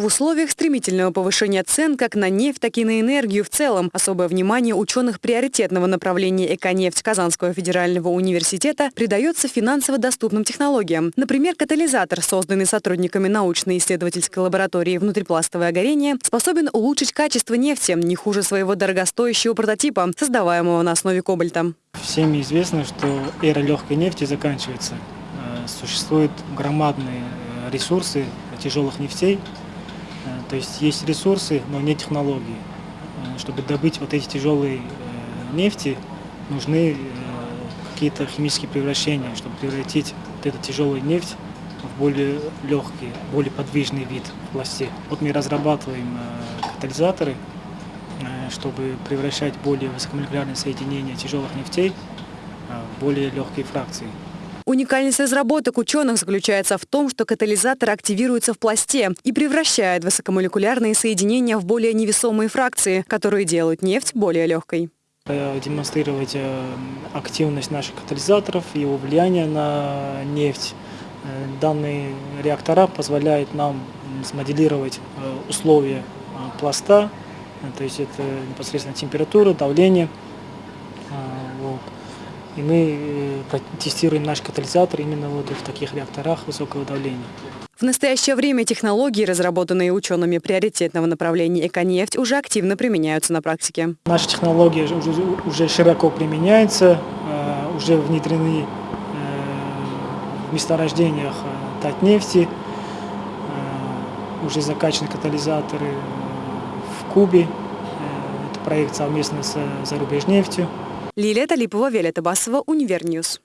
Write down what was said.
В условиях стремительного повышения цен как на нефть, так и на энергию в целом особое внимание ученых приоритетного направления «Эконефть» Казанского федерального университета придается финансово доступным технологиям. Например, катализатор, созданный сотрудниками научно-исследовательской лаборатории «Внутрипластовое горение», способен улучшить качество нефти не хуже своего дорогостоящего прототипа, создаваемого на основе кобальта. Всем известно, что эра легкой нефти заканчивается. Существуют громадные э, ресурсы тяжелых нефтей, Э, то есть есть ресурсы, но не технологии. Э, чтобы добыть вот эти тяжелые нефти, нужны какие-то химические превращения, чтобы превратить вот эту тяжелую нефть в более легкий, более подвижный вид пласте. Вот мы разрабатываем катализаторы, чтобы превращать более высокомолекулярные соединения тяжелых нефтей в более легкие фракции. Уникальность разработок ученых заключается в том, что катализатор активируется в пласте и превращает высокомолекулярные соединения в более невесомые фракции, которые делают нефть более легкой. Демонстрировать э, активность наших катализаторов, его влияние на нефть. Э, данные реактора позволяют нам смоделировать э, условия пласта, то есть это непосредственно температура, давление. И мы э, тестируем наш катализатор именно вот в таких реакторах высокого давления. В настоящее время технологии, разработанные учеными приоритетного направления «Эконефть», уже активно применяются на практике. Наши технологии уже, уже широко применяются, э, уже внедрены э, в месторождениях Татнефти, уже закачаны катализаторы в Кубе. Это проект совместно с Зарубежнефтью. Лилия Талипова, Виолетта Басова, UniverNews.